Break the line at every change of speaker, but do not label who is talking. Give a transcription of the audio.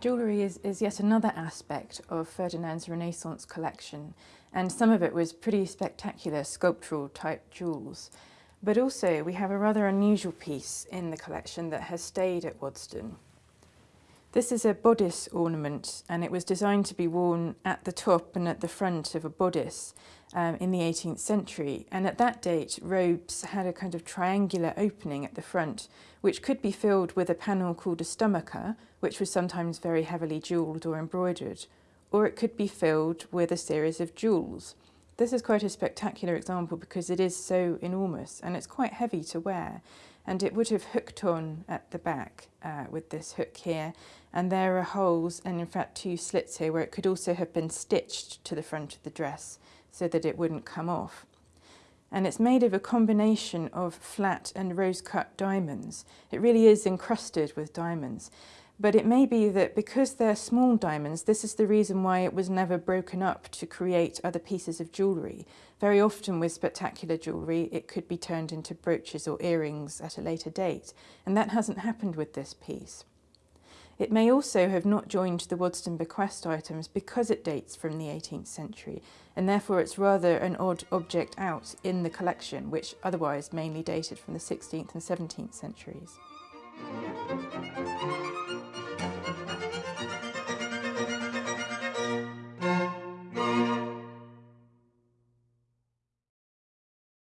Jewellery is, is yet another aspect of Ferdinand's Renaissance collection and some of it was pretty spectacular sculptural type jewels. But also we have a rather unusual piece in the collection that has stayed at Waddesdon. This is a bodice ornament and it was designed to be worn at the top and at the front of a bodice um, in the 18th century and at that date robes had a kind of triangular opening at the front which could be filled with a panel called a stomacher which was sometimes very heavily jewelled or embroidered or it could be filled with a series of jewels. This is quite a spectacular example because it is so enormous and it's quite heavy to wear and it would have hooked on at the back uh, with this hook here and there are holes and in fact two slits here where it could also have been stitched to the front of the dress so that it wouldn't come off. And it's made of a combination of flat and rose cut diamonds. It really is encrusted with diamonds. But it may be that because they're small diamonds, this is the reason why it was never broken up to create other pieces of jewellery. Very often with spectacular jewellery, it could be turned into brooches or earrings at a later date, and that hasn't happened with this piece. It may also have not joined the Waddesdon bequest items because it dates from the 18th century, and therefore it's rather an odd object out in the collection, which otherwise mainly dated from the 16th and 17th centuries.